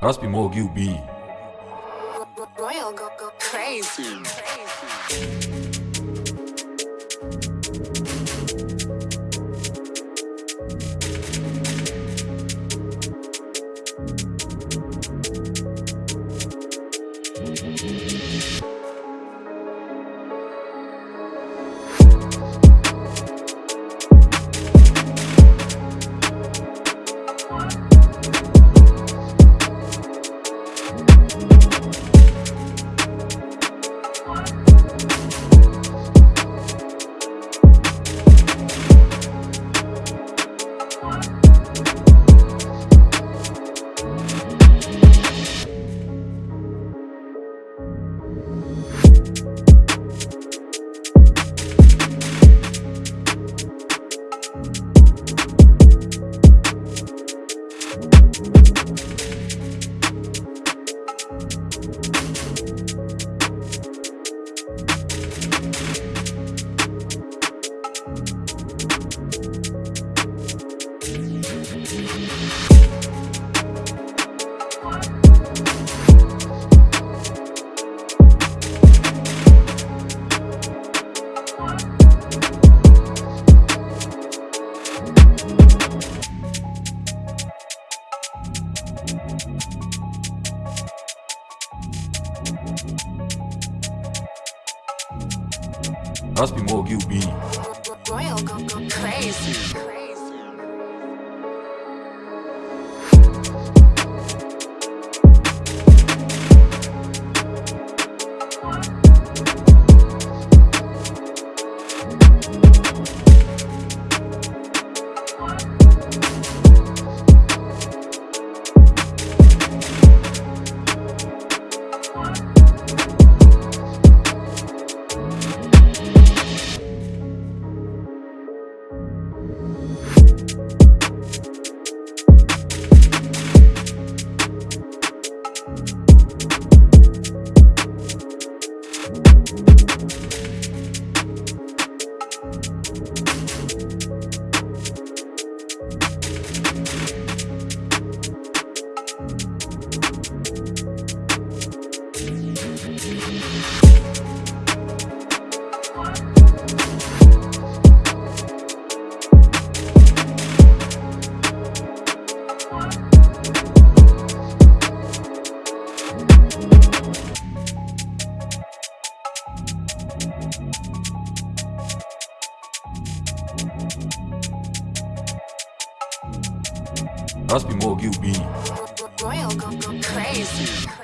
Raspy Mogi ubij Royal go go crazy. Raspy Mogi ubij Royal go go crazy. Raspy Mogi ubij Royal go go crazy.